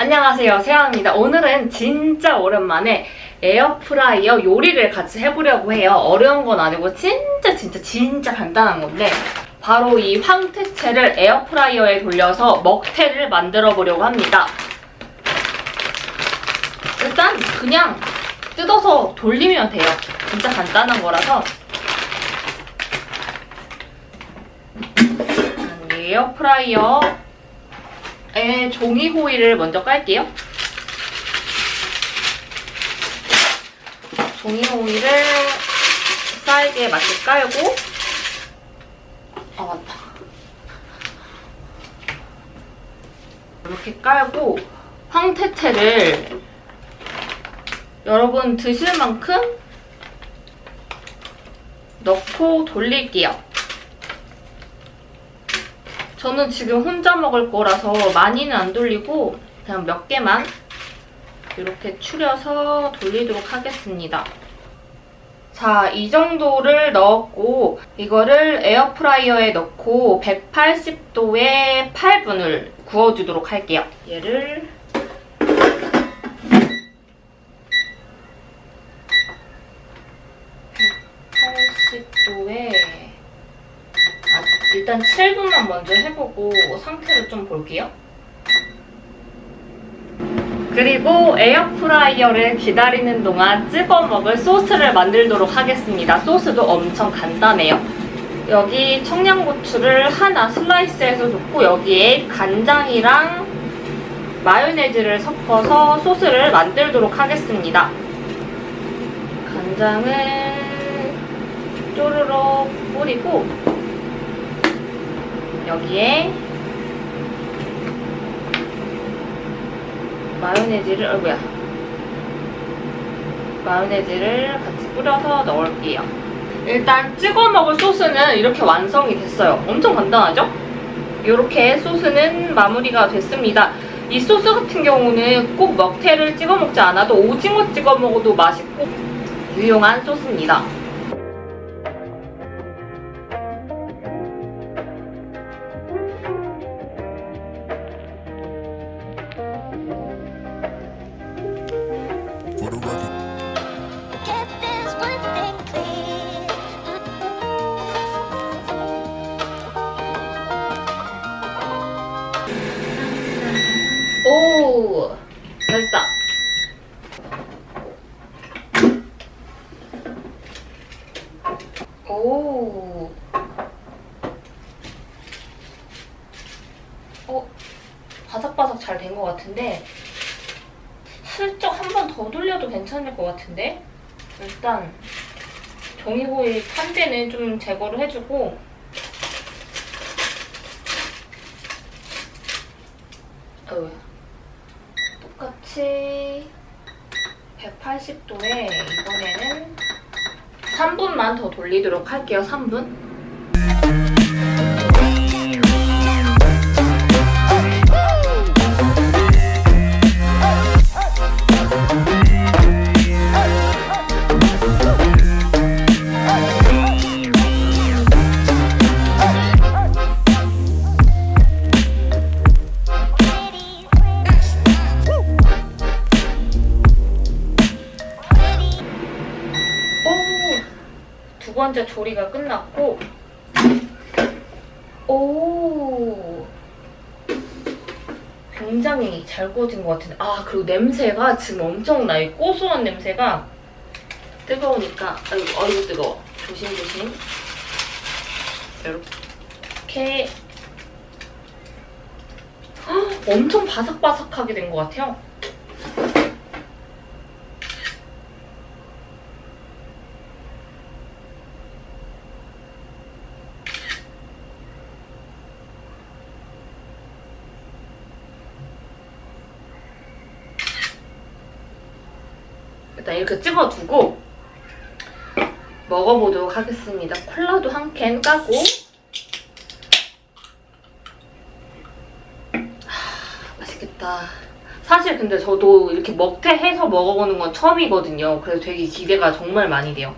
안녕하세요. 세영입니다. 오늘은 진짜 오랜만에 에어프라이어 요리를 같이 해보려고 해요. 어려운 건 아니고 진짜 진짜 진짜 간단한 건데 바로 이 황태채를 에어프라이어에 돌려서 먹태를 만들어 보려고 합니다. 일단 그냥 뜯어서 돌리면 돼요. 진짜 간단한 거라서. 에어프라이어 에 종이 호일을 먼저 깔게요. 종이 호일을 사이즈에 맞게 깔고 아 맞다. 이렇게 깔고 황태채를 여러분 드실 만큼 넣고 돌릴게요. 저는 지금 혼자 먹을 거라서 많이는 안 돌리고 그냥 몇 개만 이렇게 추려서 돌리도록 하겠습니다. 자, 이 정도를 넣었고 이거를 에어프라이어에 넣고 180도에 8분을 구워주도록 할게요. 얘를 도에 일단 7분만 먼저 해보고 상태를 좀 볼게요. 그리고 에어프라이어를 기다리는 동안 찍어 먹을 소스를 만들도록 하겠습니다. 소스도 엄청 간단해요. 여기 청양고추를 하나 슬라이스해서 넣고 여기에 간장이랑 마요네즈를 섞어서 소스를 만들도록 하겠습니다. 간장을 쪼르륵 뿌리고 여기에 마요네즈를 어이구야. 마요네즈를 같이 뿌려서 넣을게요. 일단 찍어 먹을 소스는 이렇게 완성이 됐어요. 엄청 간단하죠? 이렇게 소스는 마무리가 됐습니다. 이 소스 같은 경우는 꼭 먹태를 찍어 먹지 않아도 오징어 찍어 먹어도 맛있고 유용한 소스입니다 오 어? 바삭바삭 잘 된 것 같은데 슬쩍 한 번 더 돌려도 괜찮을 것 같은데 일단 종이 호일 탄재는 좀 제거를 해주고 어휴. 똑같이 180도에 이번에는 3분만 더 돌리도록 할게요. 3분. 번째 조리가 끝났고. 오! 굉장히 잘 구워진 것 같은데. 아 그리고 냄새가 지금 엄청나요. 고소한 냄새가. 뜨거우니까. 아이고 아이고 뜨거워. 조심조심. 이렇게. 헉, 엄청 바삭바삭하게 된 것 같아요 일단 이렇게 찍어두고 먹어보도록 하겠습니다. 콜라도 한 캔 까고 하, 맛있겠다. 사실 근데 저도 이렇게 먹태해서 먹어보는 건 처음이거든요. 그래서 되게 기대가 정말 많이 돼요.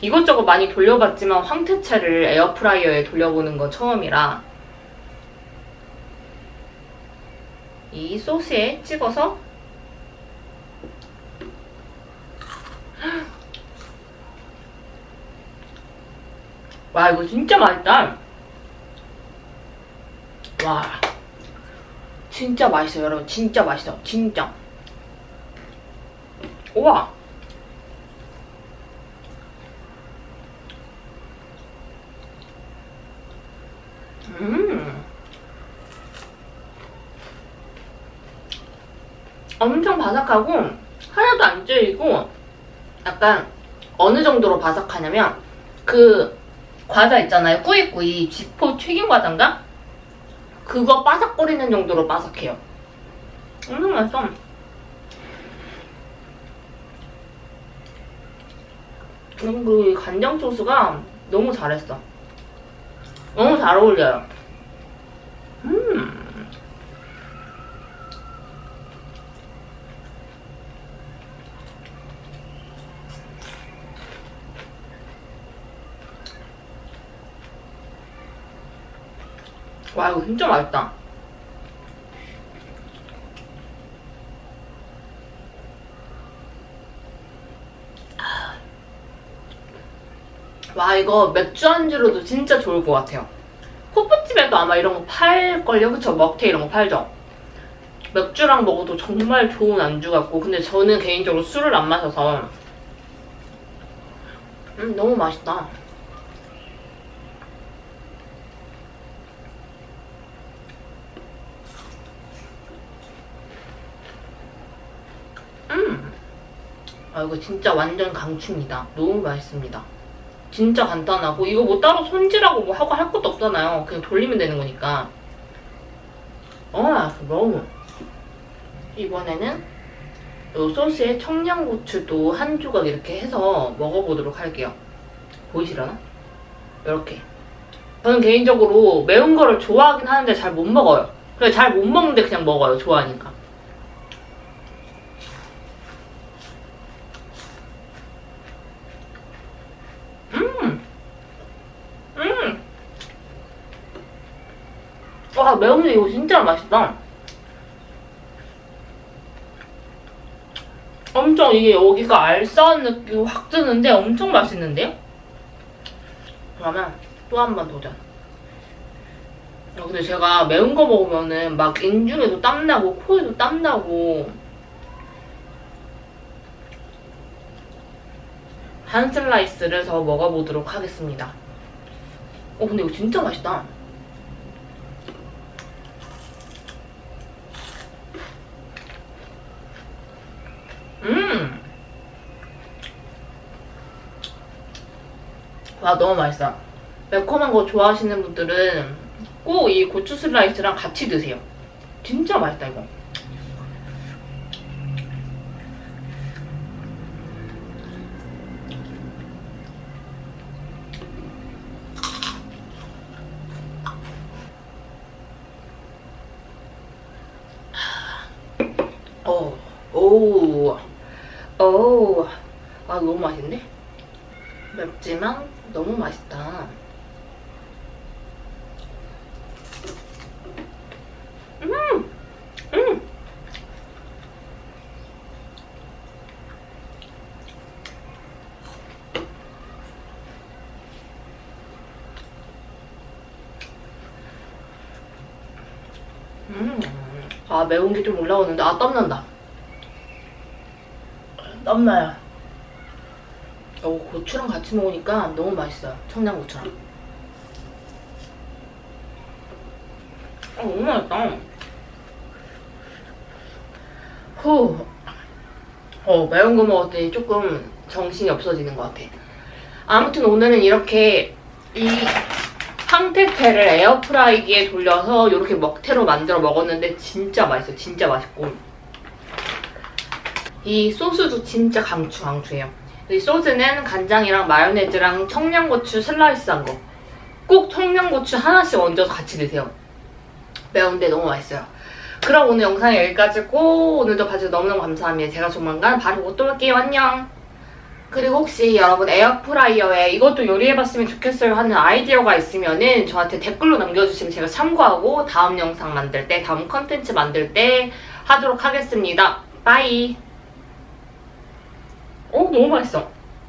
이것저것 많이 돌려봤지만 황태채를 에어프라이어에 돌려보는 건 처음이라 이 소스에 찍어서 와 이거 진짜 맛있다. 와 진짜 맛있어요 여러분. 진짜 맛있어 진짜. 우와. 음. 엄청 바삭하고 하나도 안 질리고 약간 어느 정도로 바삭하냐면 그 과자 있잖아요. 꾸이꾸이. 지포 튀김 과자인가? 그거 바삭거리는 정도로 바삭해요. 엄청 맛있어. 그리고 이 간장 소스가 너무 잘했어. 너무 잘 어울려요 음 와 이거 진짜 맛있다. 와 이거 맥주 안주로도 진짜 좋을 것 같아요. 호프집에도 아마 이런 거 팔걸요? 그쵸? 먹태 이런 거 팔죠? 맥주랑 먹어도 정말 좋은 안주 같고 근데 저는 개인적으로 술을 안 마셔서 음 너무 맛있다. 음. 아 이거 진짜 완전 강추입니다. 너무 맛있습니다. 진짜 간단하고 이거 뭐 따로 손질하고 뭐 하고 할 것도 없잖아요. 그냥 돌리면 되는 거니까. 어, 너무. 이번에는 이 소스에 청양고추도 한 조각 이렇게 해서 먹어보도록 할게요. 보이시려나? 이렇게. 저는 개인적으로 매운 거를 좋아하긴 하는데 잘 못 먹어요. 그래 잘 못 먹는데 그냥 먹어요. 좋아하니까. 음! 와, 매운데 이거 진짜 맛있다. 엄청 이게 여기가 알싸한 느낌이 확 드는데 엄청 맛있는데요? 그러면 또 한 번 도전. 아, 근데 제가 매운 거 먹으면은 막 인중에도 땀나고 코에도 땀나고 한 슬라이스를 더 먹어보도록 하겠습니다. 어 근데 이거 진짜 맛있다. 음. 와 너무 맛있어. 매콤한 거 좋아하시는 분들은 꼭 이 고추 슬라이스랑 같이 드세요. 진짜 맛있다 이거. 어, 오, 오, 아 너무 맛있네. 맵지만 너무 맛있다. 음, 음. 음. 아 매운 게 좀 올라오는데 아 땀난다 땀나요 어 고추랑 같이 먹으니까 너무 맛있어요. 청양고추랑. 아 너무 맛있다. 후. 어 매운 거 먹었더니 조금 정신이 없어지는 것 같아. 아무튼 오늘은 이렇게 이 황태태를 에어프라이기에 돌려서 이렇게 먹태로 만들어 먹었는데 진짜 맛있어. 진짜 맛있고. 이 소스도 진짜 강추 강추해요 이 소스는 간장이랑 마요네즈랑 청양고추 슬라이스한 거. 꼭 청양고추 하나씩 얹어서 같이 드세요. 매운데 너무 맛있어요. 그럼 오늘 영상 여기까지고 오늘도 봐주셔서 너무너무 감사합니다. 제가 조만간 바로 또 올게요. 안녕. 그리고 혹시 여러분 에어프라이어에 이것도 요리해봤으면 좋겠어요 하는 아이디어가 있으면 은 저한테 댓글로 남겨주시면 제가 참고하고 다음 영상 만들 때, 다음 컨텐츠 만들 때 하도록 하겠습니다. 빠이. 어? 너무 맛있어.